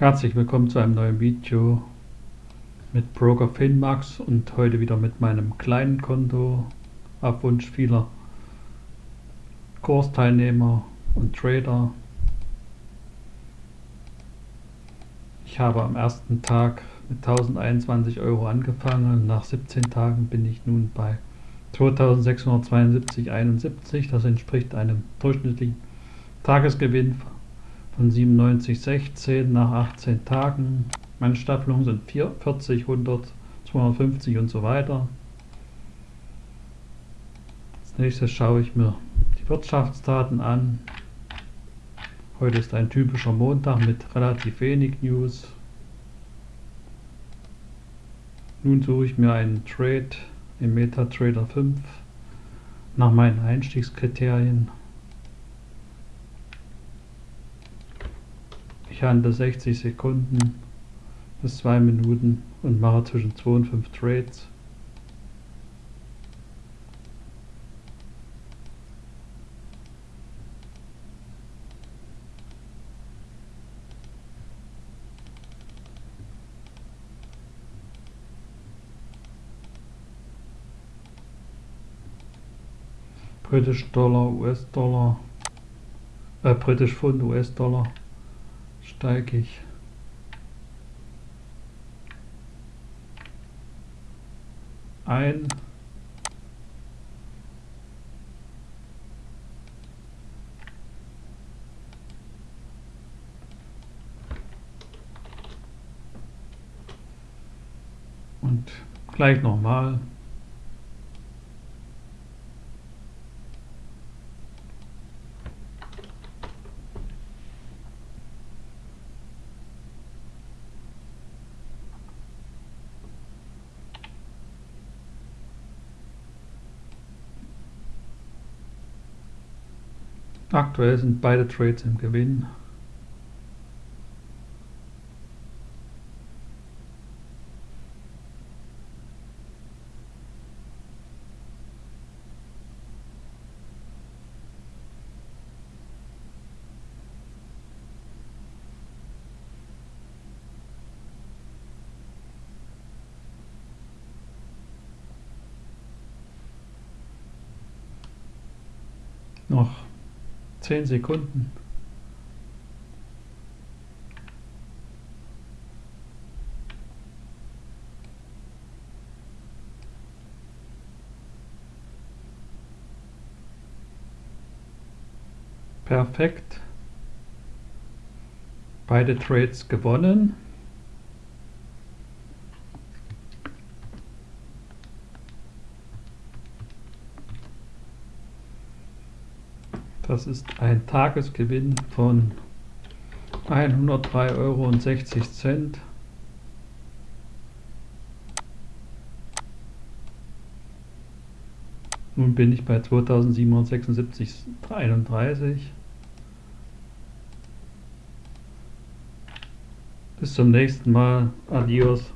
Herzlich willkommen zu einem neuen Video mit Broker Finmax und heute wieder mit meinem kleinen Konto auf Wunsch vieler Kursteilnehmer und Trader. Ich habe am ersten Tag mit 1021 Euro angefangen und nach 17 Tagen bin ich nun bei 2672,71. Das entspricht einem durchschnittlichen Tagesgewinn von 97,16 nach 18 Tagen. Meine Staffelungen sind 40, 100, 250 und so weiter. Als nächstes schaue ich mir die Wirtschaftsdaten an. Heute ist ein typischer Montag mit relativ wenig News. Nun suche ich mir einen Trade im MetaTrader 5 nach meinen Einstiegskriterien. Ich handle 60 Sekunden bis 2 Minuten und mache zwischen 2 und 5 Trades. British Dollar, US-Dollar, äh, British Pfund, US-Dollar steige ich ein. Und gleich nochmal. Aktuell sind beide Trades im Gewinn. Noch 10 Sekunden. Perfekt. Beide Trades gewonnen. Das ist ein Tagesgewinn von 103,60 Euro. Nun bin ich bei 2776,31. Bis zum nächsten Mal. Adios.